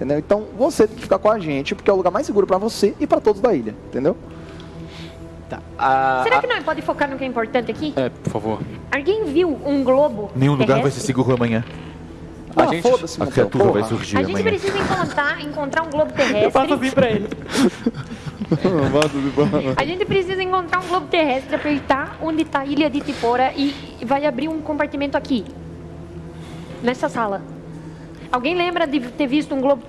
entendeu? Então você tem que ficar com a gente, porque é o lugar mais seguro para você e para todos da ilha, entendeu? Tá. A, Será a- que não é? pode focar no que é importante aqui? É, por favor. Alguém viu um globo Nenhum lugar vai ser seguro amanhã. Ah, gente- A criatura criatura vai surgir A gente amanhã. precisa encontrar, encontrar um globo terrestre. Assim Eu faço assim pra ele. A gente precisa encontrar um globo terrestre, apertar onde está a ilha de Tipora e vai abrir um compartimento aqui. Nessa sala. Alguém lembra de ter visto um globo